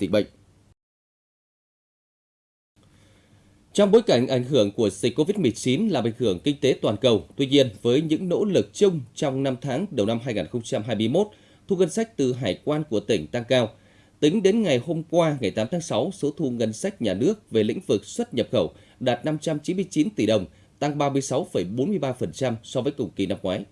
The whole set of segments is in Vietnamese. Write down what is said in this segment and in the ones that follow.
dịch bệnh. Trong bối cảnh ảnh hưởng của dịch COVID-19 làm ảnh hưởng kinh tế toàn cầu, tuy nhiên với những nỗ lực chung trong 5 tháng đầu năm 2021, thu ngân sách từ hải quan của tỉnh tăng cao. Tính đến ngày hôm qua, ngày 8 tháng 6, số thu ngân sách nhà nước về lĩnh vực xuất nhập khẩu đạt 599 tỷ đồng, tăng 36,43% so với cùng kỳ năm ngoái.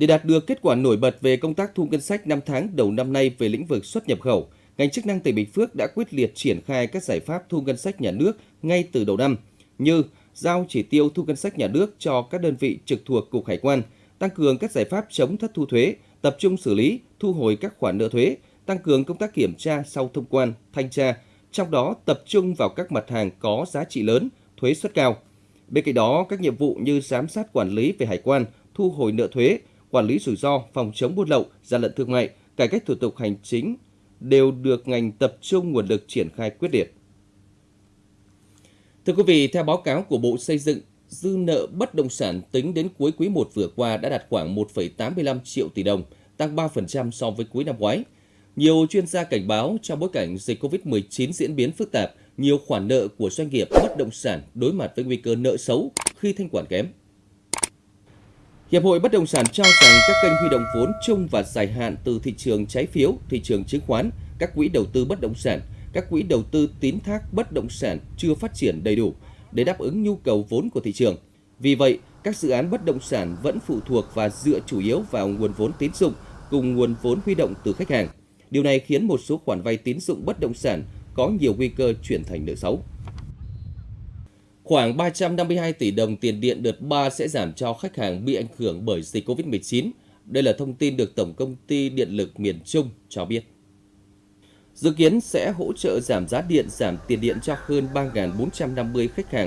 Để đạt được kết quả nổi bật về công tác thu ngân sách 5 tháng đầu năm nay về lĩnh vực xuất nhập khẩu, ngành chức năng tỉnh Bình Phước đã quyết liệt triển khai các giải pháp thu ngân sách nhà nước ngay từ đầu năm như giao chỉ tiêu thu ngân sách nhà nước cho các đơn vị trực thuộc Cục Hải quan, tăng cường các giải pháp chống thất thu thuế, tập trung xử lý, thu hồi các khoản nợ thuế, tăng cường công tác kiểm tra sau thông quan, thanh tra, trong đó tập trung vào các mặt hàng có giá trị lớn, thuế suất cao. Bên cạnh đó, các nhiệm vụ như giám sát quản lý về hải quan, thu hồi nợ thuế, quản lý rủi ro, phòng chống buôn lậu, gian lận thương mại, cải cách thủ tục hành chính đều được ngành tập trung nguồn lực triển khai quyết liệt. Thưa quý vị, theo báo cáo của Bộ Xây dựng, dư nợ bất động sản tính đến cuối quý 1 vừa qua đã đạt khoảng 1,85 triệu tỷ đồng, tăng 3% so với cuối năm ngoái. Nhiều chuyên gia cảnh báo trong bối cảnh dịch COVID-19 diễn biến phức tạp, nhiều khoản nợ của doanh nghiệp bất động sản đối mặt với nguy cơ nợ xấu khi thanh khoản kém. Hiệp hội Bất động sản cho rằng các kênh huy động vốn chung và dài hạn từ thị trường trái phiếu, thị trường chứng khoán, các quỹ đầu tư bất động sản, các quỹ đầu tư tín thác bất động sản chưa phát triển đầy đủ để đáp ứng nhu cầu vốn của thị trường. Vì vậy, các dự án bất động sản vẫn phụ thuộc và dựa chủ yếu vào nguồn vốn tín dụng cùng nguồn vốn huy động từ khách hàng. Điều này khiến một số khoản vay tín dụng bất động sản có nhiều nguy cơ chuyển thành nợ xấu. Khoảng 352 tỷ đồng tiền điện đợt 3 sẽ giảm cho khách hàng bị ảnh hưởng bởi dịch COVID-19. Đây là thông tin được Tổng công ty Điện lực miền Trung cho biết. Dự kiến sẽ hỗ trợ giảm giá điện, giảm tiền điện cho hơn 3.450 khách hàng